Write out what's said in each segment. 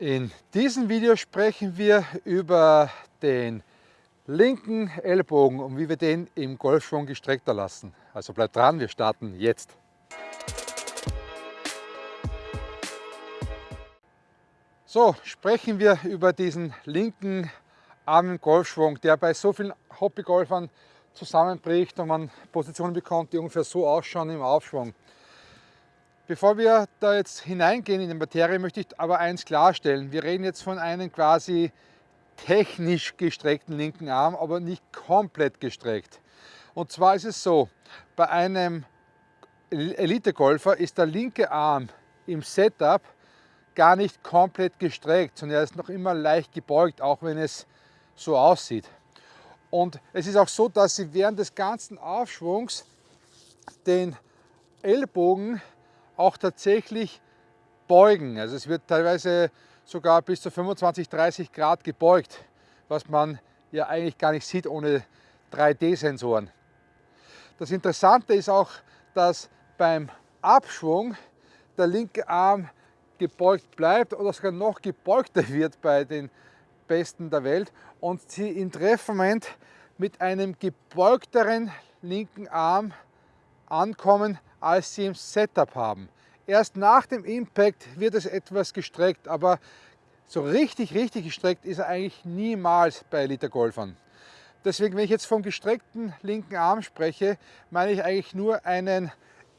In diesem Video sprechen wir über den linken Ellbogen und wie wir den im Golfschwung gestreckter lassen. Also bleibt dran, wir starten jetzt. So, sprechen wir über diesen linken Arm im Golfschwung, der bei so vielen Hobbygolfern zusammenbricht und man Positionen bekommt, die ungefähr so ausschauen im Aufschwung. Bevor wir da jetzt hineingehen in die Materie, möchte ich aber eins klarstellen. Wir reden jetzt von einem quasi technisch gestreckten linken Arm, aber nicht komplett gestreckt. Und zwar ist es so, bei einem Elite-Golfer ist der linke Arm im Setup gar nicht komplett gestreckt, sondern er ist noch immer leicht gebeugt, auch wenn es so aussieht. Und es ist auch so, dass Sie während des ganzen Aufschwungs den Ellbogen auch tatsächlich beugen. Also es wird teilweise sogar bis zu 25, 30 Grad gebeugt, was man ja eigentlich gar nicht sieht ohne 3D-Sensoren. Das Interessante ist auch, dass beim Abschwung der linke Arm gebeugt bleibt oder sogar noch gebeugter wird bei den Besten der Welt und sie im Treffmoment mit einem gebeugteren linken Arm ankommen, als sie im Setup haben. Erst nach dem Impact wird es etwas gestreckt, aber so richtig, richtig gestreckt ist er eigentlich niemals bei Elite-Golfern. Deswegen, wenn ich jetzt vom gestreckten linken Arm spreche, meine ich eigentlich nur einen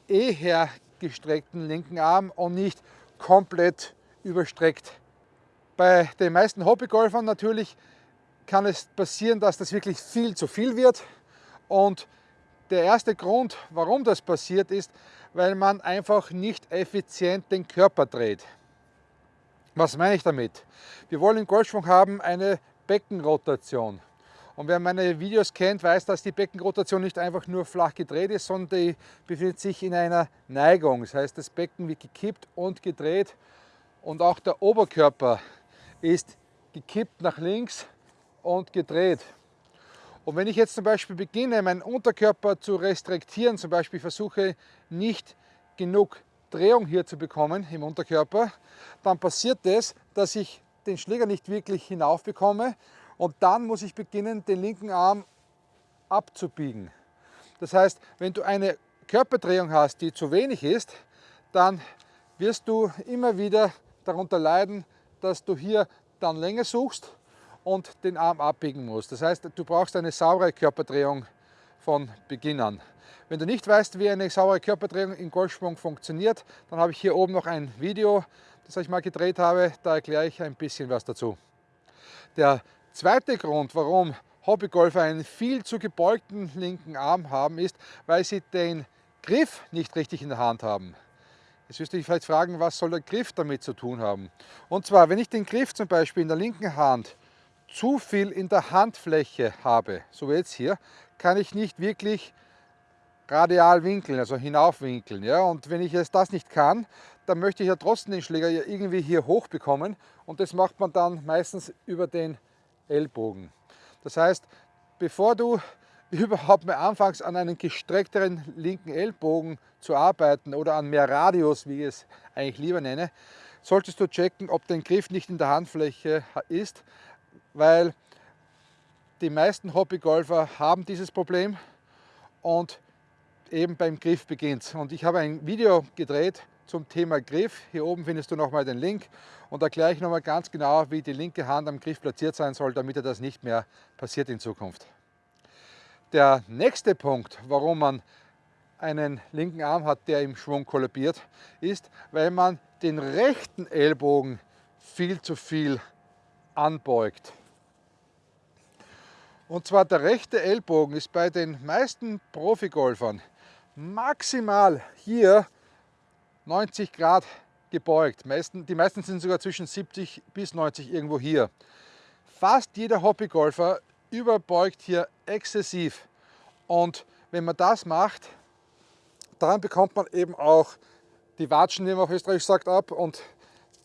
eher gestreckten linken Arm und nicht komplett überstreckt. Bei den meisten Hobbygolfern natürlich kann es passieren, dass das wirklich viel zu viel wird und der erste Grund, warum das passiert, ist, weil man einfach nicht effizient den Körper dreht. Was meine ich damit? Wir wollen im Golfschwung haben eine Beckenrotation. Und wer meine Videos kennt, weiß, dass die Beckenrotation nicht einfach nur flach gedreht ist, sondern die befindet sich in einer Neigung. Das heißt, das Becken wird gekippt und gedreht und auch der Oberkörper ist gekippt nach links und gedreht. Und wenn ich jetzt zum Beispiel beginne, meinen Unterkörper zu restriktieren, zum Beispiel versuche nicht genug Drehung hier zu bekommen im Unterkörper, dann passiert es, dass ich den Schläger nicht wirklich hinauf bekomme und dann muss ich beginnen, den linken Arm abzubiegen. Das heißt, wenn du eine Körperdrehung hast, die zu wenig ist, dann wirst du immer wieder darunter leiden, dass du hier dann länger suchst und den Arm abbiegen musst. Das heißt, du brauchst eine saubere Körperdrehung von Beginn an. Wenn du nicht weißt, wie eine saubere Körperdrehung im Golfschwung funktioniert, dann habe ich hier oben noch ein Video, das ich mal gedreht habe, da erkläre ich ein bisschen was dazu. Der zweite Grund, warum Hobbygolfer einen viel zu gebeugten linken Arm haben, ist, weil sie den Griff nicht richtig in der Hand haben. Jetzt wirst du dich vielleicht fragen, was soll der Griff damit zu tun haben? Und zwar, wenn ich den Griff zum Beispiel in der linken Hand zu viel in der Handfläche habe, so wie jetzt hier, kann ich nicht wirklich radial winkeln, also hinaufwinkeln. Ja? Und wenn ich jetzt das nicht kann, dann möchte ich ja trotzdem den Schläger ja irgendwie hier hoch bekommen und das macht man dann meistens über den Ellbogen. Das heißt, bevor du überhaupt mal anfängst an einem gestreckteren linken Ellbogen zu arbeiten oder an mehr Radius, wie ich es eigentlich lieber nenne, solltest du checken, ob dein Griff nicht in der Handfläche ist, weil die meisten Hobbygolfer haben dieses Problem und eben beim Griff beginnt. Und ich habe ein Video gedreht zum Thema Griff. Hier oben findest du nochmal den Link und erkläre ich nochmal ganz genau, wie die linke Hand am Griff platziert sein soll, damit dir das nicht mehr passiert in Zukunft. Der nächste Punkt, warum man einen linken Arm hat, der im Schwung kollabiert, ist, weil man den rechten Ellbogen viel zu viel anbeugt. Und zwar der rechte Ellbogen ist bei den meisten Profigolfern maximal hier 90 Grad gebeugt. Die meisten sind sogar zwischen 70 bis 90 irgendwo hier. Fast jeder Hobbygolfer überbeugt hier exzessiv. Und wenn man das macht, dann bekommt man eben auch die Watschen, wie man auf Österreich sagt, ab und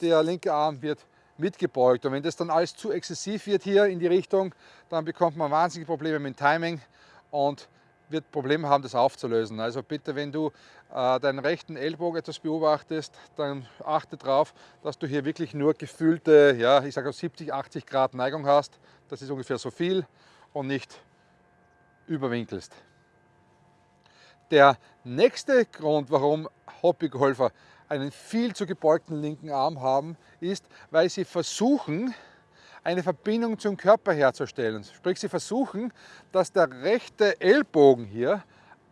der linke Arm wird mitgebeugt. Und wenn das dann alles zu exzessiv wird hier in die Richtung, dann bekommt man wahnsinnige Probleme mit dem Timing und wird Probleme haben, das aufzulösen. Also bitte, wenn du äh, deinen rechten Ellbogen etwas beobachtest, dann achte darauf, dass du hier wirklich nur gefühlte, ja, ich sage 70, 80 Grad Neigung hast. Das ist ungefähr so viel und nicht überwinkelst. Der nächste Grund, warum Hobbygolfer einen viel zu gebeugten linken Arm haben, ist, weil sie versuchen, eine Verbindung zum Körper herzustellen. Sprich, sie versuchen, dass der rechte Ellbogen hier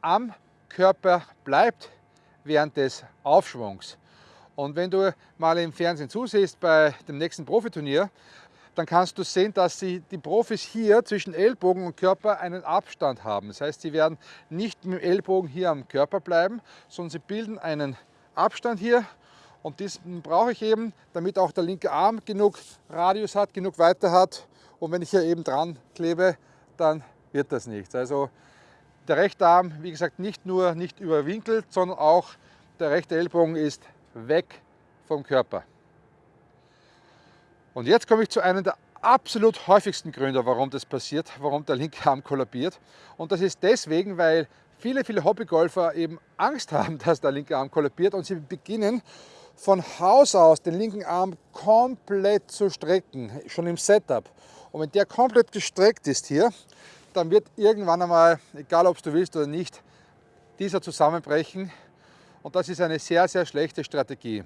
am Körper bleibt während des Aufschwungs. Und wenn du mal im Fernsehen zusiehst bei dem nächsten Profiturnier, dann kannst du sehen, dass sie, die Profis hier zwischen Ellbogen und Körper einen Abstand haben. Das heißt, sie werden nicht mit dem Ellbogen hier am Körper bleiben, sondern sie bilden einen Abstand hier und diesen brauche ich eben, damit auch der linke Arm genug Radius hat, genug Weite hat. Und wenn ich hier eben dran klebe, dann wird das nichts. Also der rechte Arm, wie gesagt, nicht nur nicht überwinkelt, sondern auch der rechte Ellbogen ist weg vom Körper. Und jetzt komme ich zu einem der absolut häufigsten Gründe, warum das passiert, warum der linke Arm kollabiert. Und das ist deswegen, weil viele, viele Hobbygolfer eben Angst haben, dass der linke Arm kollabiert und sie beginnen von Haus aus den linken Arm komplett zu strecken, schon im Setup. Und wenn der komplett gestreckt ist hier, dann wird irgendwann einmal, egal ob du willst oder nicht, dieser zusammenbrechen. Und das ist eine sehr, sehr schlechte Strategie.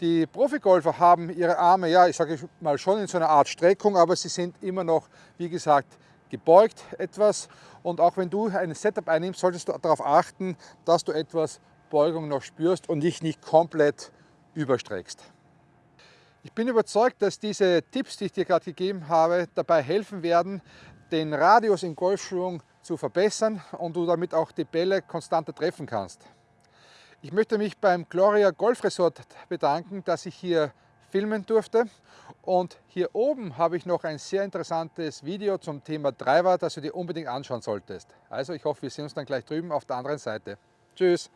Die Profigolfer haben ihre Arme, ja, ich sage mal schon in so einer Art Streckung, aber sie sind immer noch, wie gesagt, gebeugt etwas. Und auch wenn du ein Setup einnimmst, solltest du darauf achten, dass du etwas Beugung noch spürst und dich nicht komplett überstreckst. Ich bin überzeugt, dass diese Tipps, die ich dir gerade gegeben habe, dabei helfen werden, den Radius im Golfschwung zu verbessern und du damit auch die Bälle konstanter treffen kannst. Ich möchte mich beim Gloria Golf Resort bedanken, dass ich hier filmen durfte. Und hier oben habe ich noch ein sehr interessantes Video zum Thema Driver, das du dir unbedingt anschauen solltest. Also ich hoffe, wir sehen uns dann gleich drüben auf der anderen Seite. Tschüss!